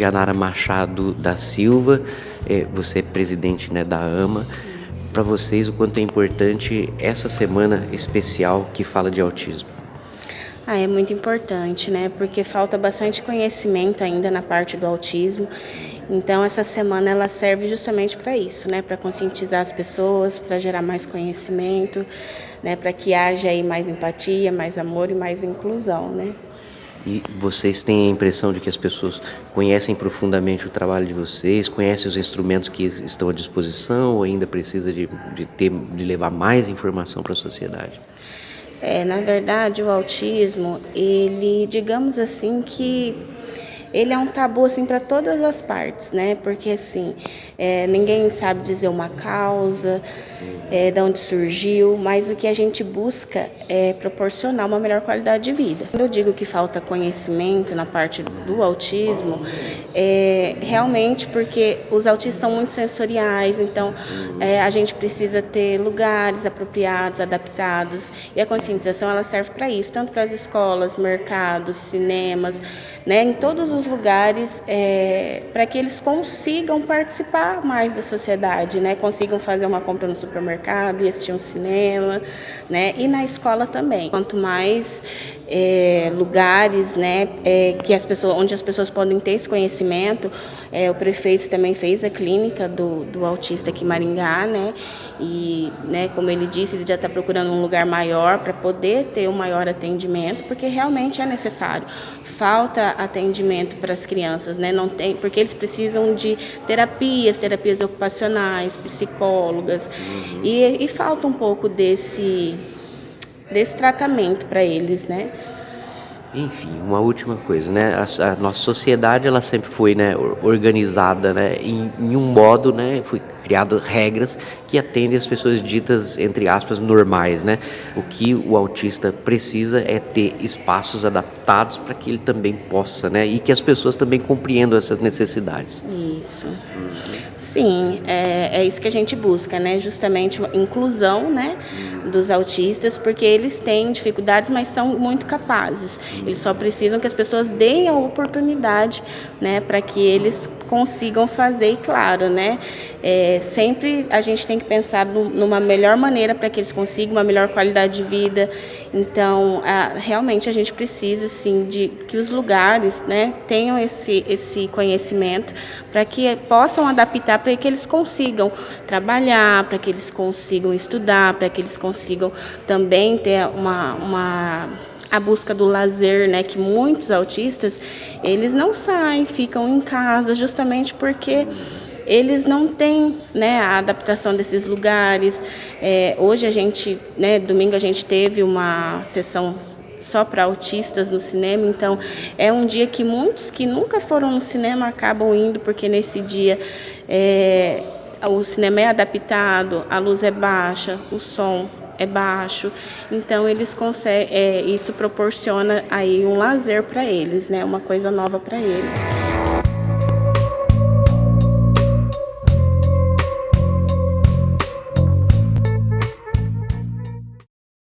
Indianara Machado da Silva, é, você é presidente né, da AMA. Para vocês, o quanto é importante essa semana especial que fala de autismo? Ah, é muito importante, né? Porque falta bastante conhecimento ainda na parte do autismo. Então, essa semana ela serve justamente para isso, né? Para conscientizar as pessoas, para gerar mais conhecimento, né? Para que haja aí mais empatia, mais amor e mais inclusão, né? E vocês têm a impressão de que as pessoas conhecem profundamente o trabalho de vocês, conhecem os instrumentos que estão à disposição ou ainda precisa de, de, ter, de levar mais informação para a sociedade? É, na verdade, o autismo, ele, digamos assim, que ele é um tabu assim para todas as partes, né? Porque assim, é, ninguém sabe dizer uma causa, é, de onde surgiu, mas o que a gente busca é proporcionar uma melhor qualidade de vida. Quando eu digo que falta conhecimento na parte do autismo, é realmente porque os autistas são muito sensoriais, então é, a gente precisa ter lugares apropriados, adaptados, e a conscientização ela serve para isso, tanto para as escolas, mercados, cinemas, né, em todos os lugares, é, para que eles consigam participar mais da sociedade, né, consigam fazer uma compra no supermercado assistir um cinema, né, e na escola também. Quanto mais é, lugares, né, é, que as pessoas, onde as pessoas podem ter esse conhecimento, é, o prefeito também fez a clínica do, do autista aqui em Maringá, né, e, né, como ele disse, ele já está procurando um lugar maior para poder ter um maior atendimento, porque realmente é necessário. Falta atendimento para as crianças, né? Não tem, porque eles precisam de terapias, terapias ocupacionais, psicólogas, uhum. e, e falta um pouco desse, desse tratamento para eles, né? Enfim, uma última coisa, né? A, a, nossa sociedade ela sempre foi né, organizada né, em, em um modo, né? Foi criado regras que atendem as pessoas ditas entre aspas normais, né? O que o autista precisa é ter espaços adaptados para que ele também possa, né? E que as pessoas também compreendam essas necessidades. Isso. Sim, é, é isso que a gente busca, né? Justamente inclusão, né? Dos autistas, porque eles têm dificuldades, mas são muito capazes. Eles só precisam que as pessoas deem a oportunidade, né? Para que eles consigam fazer, e claro, né? É, sempre a gente tem que pensar numa melhor maneira para que eles consigam uma melhor qualidade de vida. Então, a, realmente a gente precisa, sim, de que os lugares, né, tenham esse, esse conhecimento para que possam adaptar, para que eles consigam trabalhar, para que eles consigam estudar, para que eles consigam também ter uma, uma a busca do lazer, né, que muitos autistas, eles não saem, ficam em casa justamente porque eles não têm né, a adaptação desses lugares. É, hoje a gente, né, domingo a gente teve uma sessão só para autistas no cinema, então é um dia que muitos que nunca foram no cinema acabam indo, porque nesse dia é, o cinema é adaptado, a luz é baixa, o som é baixo, então eles conseguem, é, isso proporciona aí um lazer para eles, né, uma coisa nova para eles.